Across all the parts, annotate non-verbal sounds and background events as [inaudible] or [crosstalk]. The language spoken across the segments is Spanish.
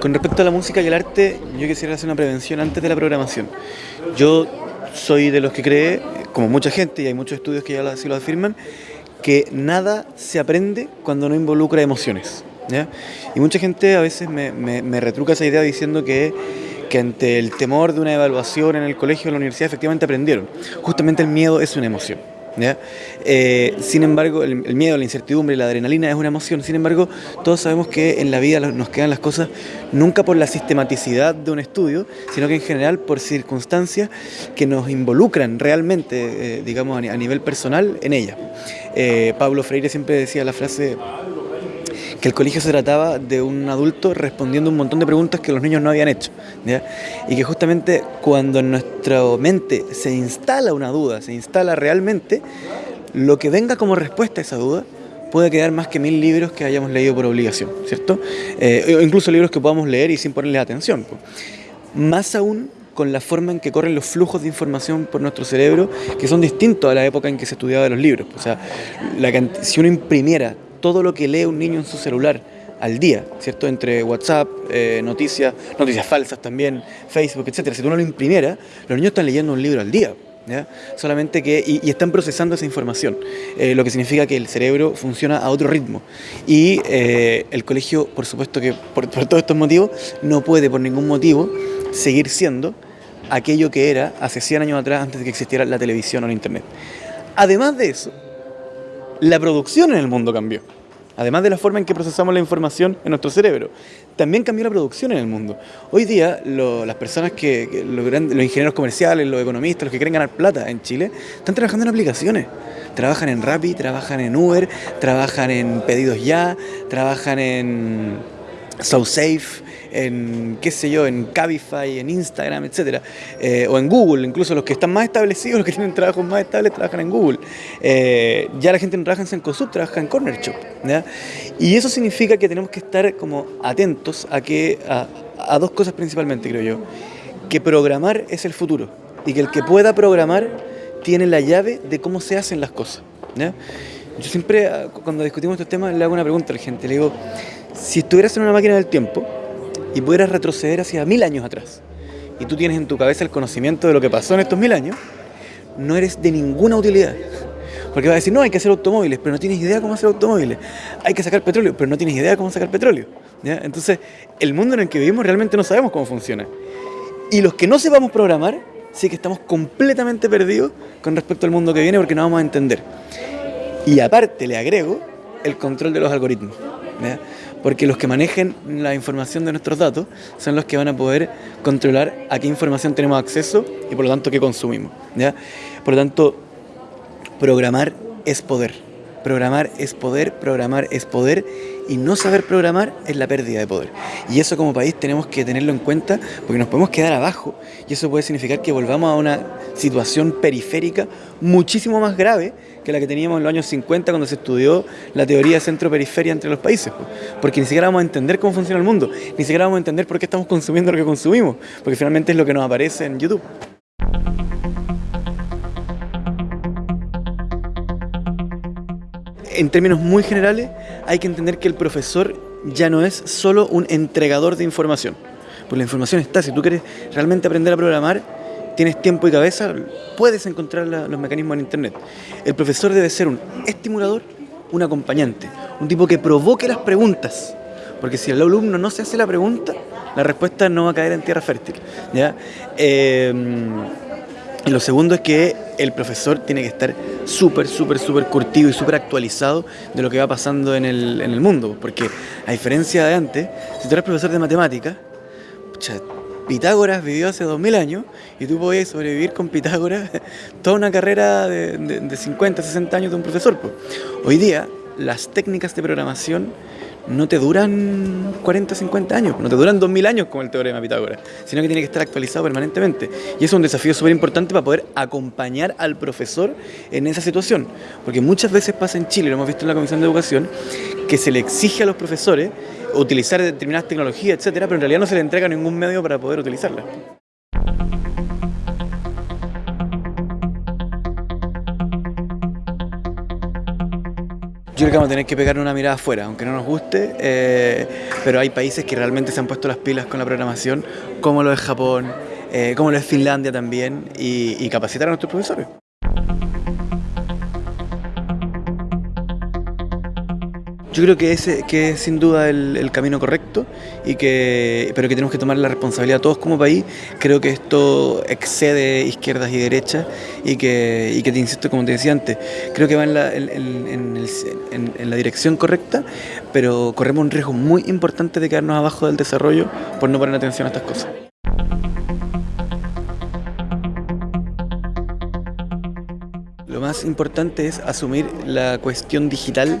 Con respecto a la música y el arte, yo quisiera hacer una prevención antes de la programación. Yo soy de los que cree, como mucha gente, y hay muchos estudios que ya así lo afirman, que nada se aprende cuando no involucra emociones. Y mucha gente a veces me, retruca esa idea diciendo que que ante el temor de una evaluación en el colegio o en la universidad efectivamente aprendieron. Justamente el miedo es una emoción. Eh, sin embargo, el, miedo, la incertidumbre, la adrenalina es una emoción. Sin embargo, todos sabemos que en la vida nos quedan las cosas nunca por la sistematicidad de un estudio, sino que en general por circunstancias que nos involucran realmente, eh, digamos, a, nivel personal en ella. Eh, Pablo Freire siempre decía la frase que el colegio se trataba de un adulto respondiendo un montón de preguntas que los niños no habían hecho. Y que justamente cuando en nuestra mente se instala una duda, se instala realmente, lo que venga como respuesta a esa duda puede quedar más que mil libros que hayamos leído por obligación, ¿cierto? Eh, incluso libros que podamos leer y sin ponerle atención. Más aún con la forma en que corren los flujos de información por nuestro cerebro, que son distintos a la época en que se estudiaba los libros. O sea, si uno imprimiera todo lo que lee un niño en su celular al día, ¿cierto? Entre WhatsApp, eh, noticias, noticias falsas también, Facebook, etcétera. Si tú no lo imprimiera, los niños están leyendo un libro al día. ¿Ya? Solamente que, y, están procesando esa información, eh, lo que significa que el cerebro funciona a otro ritmo. Y eh, el colegio, por supuesto que por, por, todos estos motivos, no puede por ningún motivo seguir siendo aquello que era hace 100 años atrás, antes de que existiera la televisión o el Internet. Además de eso, la producción en el mundo cambió. Además de la forma en que procesamos la información en nuestro cerebro, también cambió la producción en el mundo. Hoy día las personas que, los, los, ingenieros comerciales, los economistas, los que quieren ganar plata en Chile, están trabajando en aplicaciones. Trabajan en Rappi, trabajan en Uber, trabajan en Pedidos Ya, trabajan en SoSafe, en, qué sé yo, en Cabify, en Instagram, etcétera, eh, o en Google, incluso los que están más establecidos, [laughs] los que tienen trabajos más estables, trabajan en Google. Eh, ya la gente no trabaja en Sencosud, trabaja en Corner Shop. Y eso significa que tenemos que estar como atentos a, que, a, dos cosas principalmente, creo yo. Que programar es el futuro y que el que pueda programar tiene la llave de cómo se hacen las cosas. Yo siempre, ah, cuando discutimos estos temas, le hago una pregunta a la gente. Le digo, si estuvieras en una máquina del tiempo, y pudieras retroceder hacia mil años atrás, y tú tienes en tu cabeza el conocimiento de lo que pasó en estos mil años, no eres de ninguna utilidad. Porque vas a decir, no, hay que hacer automóviles, pero no tienes idea cómo hacer automóviles. Hay que sacar petróleo, pero no tienes idea cómo sacar petróleo. Entonces, el mundo en el que vivimos realmente no sabemos cómo funciona. Y los que no sepamos programar, sí que estamos completamente perdidos con respecto al mundo que viene porque no vamos a entender. Y aparte le agrego el control de los algoritmos porque los que manejen la información de nuestros datos son los que van a poder controlar a qué información tenemos acceso y por lo tanto qué consumimos. Por lo tanto, programar es poder. Programar es poder, programar es poder y no saber programar es la pérdida de poder. Y eso como país tenemos que tenerlo en cuenta porque nos podemos quedar abajo y eso puede significar que volvamos a una situación periférica muchísimo más grave que la que teníamos en los años 50 cuando se estudió la teoría centro-periferia entre los países. Porque ni siquiera vamos a entender cómo funciona el mundo, ni siquiera vamos a entender por qué estamos consumiendo lo que consumimos, porque finalmente es lo que nos aparece en YouTube. En términos muy generales, hay que entender que el profesor ya no es solo un entregador de información. Pues la información está, si tú quieres realmente aprender a programar, tienes tiempo y cabeza, puedes encontrar los mecanismos en Internet. El profesor debe ser un estimulador, un acompañante, un tipo que provoque las preguntas. Porque si el alumno no se hace la pregunta, la respuesta no va a caer en tierra fértil. ¿ya? Eh, y lo segundo es que el profesor tiene que estar súper, súper, súper curtido y súper actualizado de lo que va pasando en el, en el, mundo. Porque a diferencia de antes, si tú eres profesor de matemáticas, Pitágoras vivió hace 2000 años y tú podías sobrevivir con Pitágoras [laughs] toda una carrera de, de, 50, 60 años de un profesor. Hoy día, las técnicas de programación no te duran 40, 50 años, no te duran 2000 años como el teorema de Pitágoras, sino que tiene que estar actualizado permanentemente. Y eso es un desafío súper importante para poder acompañar al profesor en esa situación. Porque muchas veces pasa en Chile, lo hemos visto en la Comisión de Educación, que se le exige a los profesores utilizar determinadas tecnologías, etcétera, pero en realidad no se le entrega ningún medio para poder utilizarlas. Yo creo que vamos a tener que pegar una mirada afuera, aunque no nos guste, eh, pero hay países que realmente se han puesto las pilas con la programación, como lo es Japón, eh, como lo es Finlandia también, y, y capacitar a nuestros profesores. Yo creo que ese que es sin duda el, camino correcto, y que, pero que tenemos que tomar la responsabilidad todos como país. Creo que esto excede izquierdas y derechas y que, y que te insisto, como te decía antes, creo que va en la, en la dirección correcta, pero corremos un riesgo muy importante de quedarnos abajo del desarrollo por no poner atención a estas cosas. Lo más importante es asumir la cuestión digital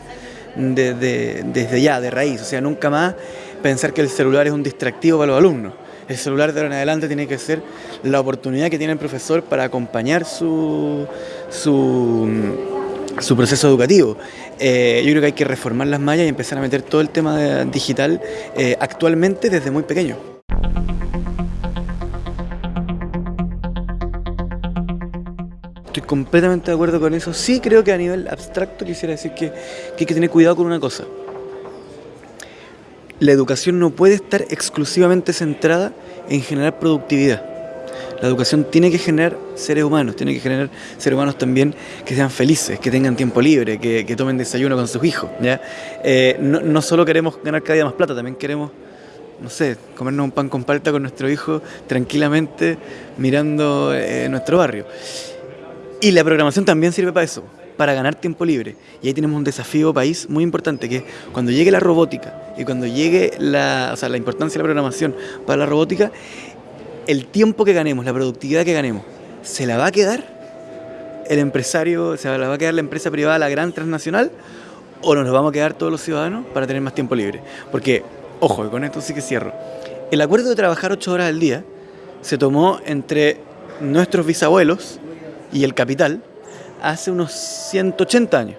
desde ya, de raíz. O sea, nunca más pensar que el celular es un distractivo para los alumnos. El celular de ahora en adelante tiene que ser la oportunidad que tiene el profesor para acompañar su, su, proceso educativo. Eh, yo creo que hay que reformar las mallas y empezar a meter todo el tema digital eh, actualmente desde muy pequeño. Estoy completamente de acuerdo con eso. Sí creo que a nivel abstracto quisiera decir que, hay que tener cuidado con una cosa. La educación no puede estar exclusivamente centrada en generar productividad. La educación tiene que generar seres humanos, tiene que generar seres humanos también que sean felices, que tengan tiempo libre, que, tomen desayuno con sus hijos. ¿ya? Eh, no, solo queremos ganar cada día más plata, también queremos, no sé, comernos un pan con palta con nuestro hijo tranquilamente mirando eh, nuestro barrio. Y la programación también sirve para eso, para ganar tiempo libre. Y ahí tenemos un desafío país muy importante, que cuando llegue la robótica y cuando llegue la, la importancia de la programación para la robótica, el tiempo que ganemos, la productividad que ganemos, ¿se la va a quedar el empresario, se la va a quedar la empresa privada, la gran transnacional, o nos lo vamos a quedar todos los ciudadanos para tener más tiempo libre? Porque, ojo, con esto sí que cierro, el acuerdo de trabajar ocho horas al día se tomó entre nuestros bisabuelos, y el capital hace unos 180 años.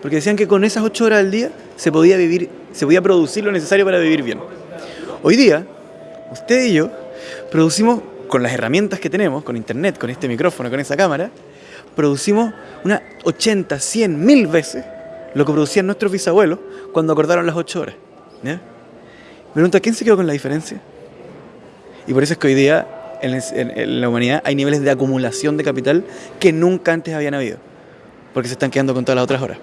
Porque decían que con esas 8 horas al día se podía vivir, se podía producir lo necesario para vivir bien. Hoy día, usted y yo producimos con las herramientas que tenemos, con internet, con este micrófono, con esa cámara, producimos unas 80, 100, mil veces lo que producían nuestros bisabuelos cuando acordaron las 8 horas. Me pregunto, ¿quién se quedó con la diferencia? Y por eso es que hoy día en, la humanidad hay niveles de acumulación de capital que nunca antes habían habido, porque se están quedando con todas las otras horas.